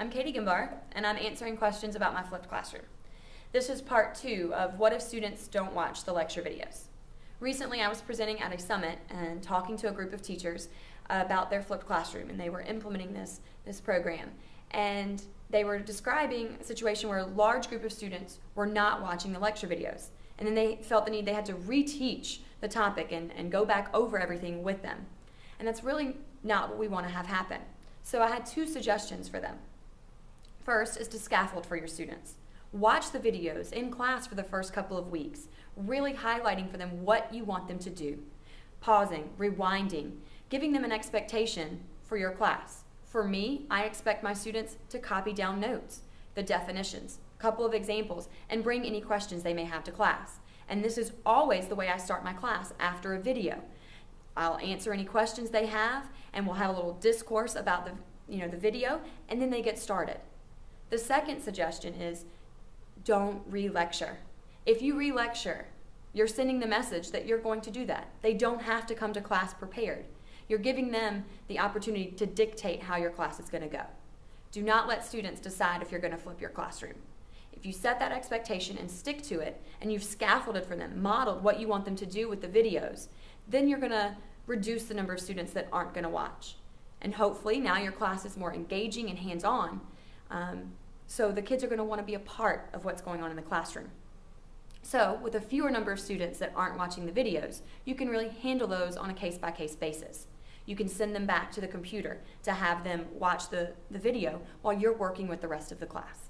I'm Katie Gimbar, and I'm answering questions about my flipped classroom. This is part two of what if students don't watch the lecture videos. Recently, I was presenting at a summit and talking to a group of teachers about their flipped classroom, and they were implementing this, this program. And they were describing a situation where a large group of students were not watching the lecture videos. And then they felt the need, they had to reteach the topic and, and go back over everything with them. And that's really not what we want to have happen. So I had two suggestions for them. First is to scaffold for your students. Watch the videos in class for the first couple of weeks, really highlighting for them what you want them to do. Pausing, rewinding, giving them an expectation for your class. For me, I expect my students to copy down notes, the definitions, a couple of examples, and bring any questions they may have to class. And this is always the way I start my class after a video. I'll answer any questions they have, and we'll have a little discourse about the, you know, the video, and then they get started. The second suggestion is don't re-lecture. If you re-lecture, you're sending the message that you're going to do that. They don't have to come to class prepared. You're giving them the opportunity to dictate how your class is going to go. Do not let students decide if you're going to flip your classroom. If you set that expectation and stick to it, and you've scaffolded for them, modeled what you want them to do with the videos, then you're going to reduce the number of students that aren't going to watch. And hopefully now your class is more engaging and hands-on, um, so the kids are going to want to be a part of what's going on in the classroom. So with a fewer number of students that aren't watching the videos, you can really handle those on a case-by-case -case basis. You can send them back to the computer to have them watch the, the video while you're working with the rest of the class.